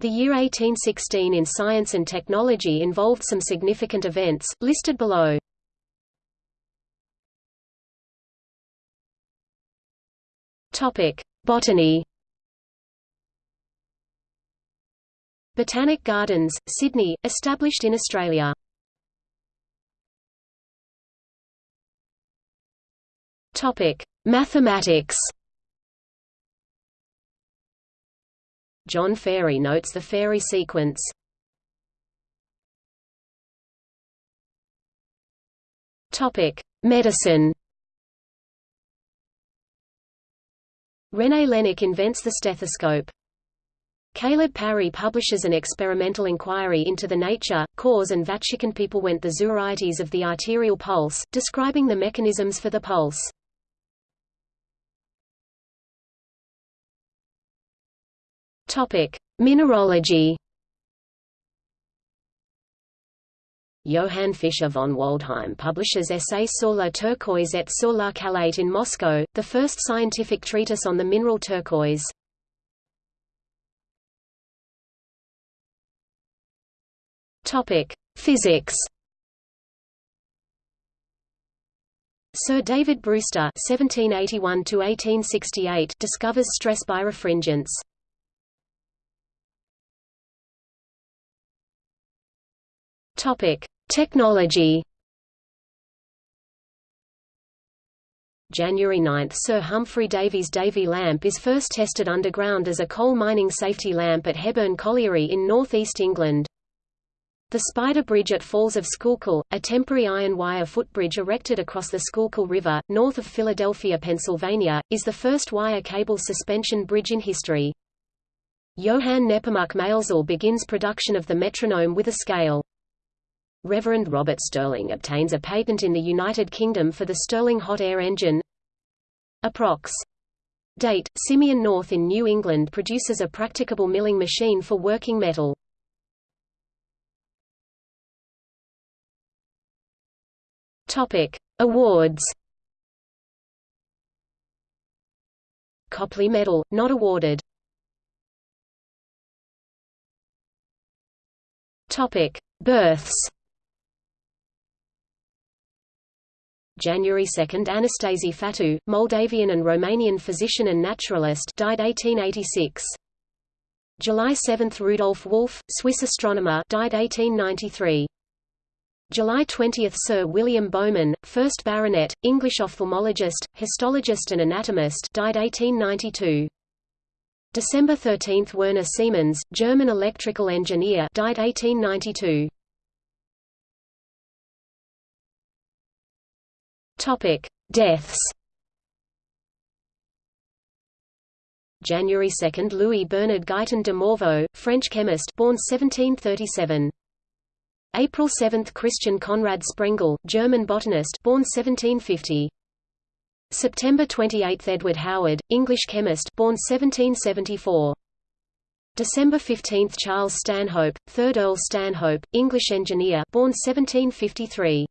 The year 1816 in science and technology involved some significant events, listed below. Botany Botanic Gardens, Sydney, established in Australia. Mathematics. John Farey notes the Farey sequence. Topic: Medicine. René Laennec invents the stethoscope. Caleb Parry publishes an experimental inquiry into the nature, cause and Vatican people went the varieties of the arterial pulse, describing the mechanisms for the pulse. Topic: Mineralogy. Johann Fischer von Waldheim publishes Essay sur la turquoise et sur la calaite in Moscow, the first scientific treatise on the mineral turquoise. Topic: Physics. Sir David Brewster (1781–1868) discovers stress birefringence. Topic: Technology. January 9 – Sir Humphry Davy's Davy lamp is first tested underground as a coal mining safety lamp at Hebburn Colliery in north east England. The Spider Bridge at Falls of Schuylkill, a temporary iron wire footbridge erected across the Schuylkill River, north of Philadelphia, Pennsylvania, is the first wire cable suspension bridge in history. Johann Nepomuk Maelzel begins production of the metronome with a scale. Reverend Robert Stirling obtains a patent in the United Kingdom for the Stirling hot air engine. Approx. Date, Simeon North in New England produces a practicable milling machine for working metal. Topic: Awards. Copley Medal, not awarded. Topic: Births. January 2 Anastasie Fătu, Moldavian and Romanian physician and naturalist died 1886. July 7 Rudolf Wolf, Swiss astronomer died 1893. July 20 – Sir William Bowman, 1st Baronet, English ophthalmologist, histologist and anatomist died 1892. December 13 – Werner Siemens, German electrical engineer died 1892. Topic: Deaths. January 2 – Louis Bernard Guyton de Morveau, French chemist born 1737. April 7 – Christian Conrad Sprengel, German botanist born 1750. September 28 – Edward Howard, English chemist born 1774. December 15 – Charles Stanhope, 3rd Earl Stanhope, English engineer born 1753.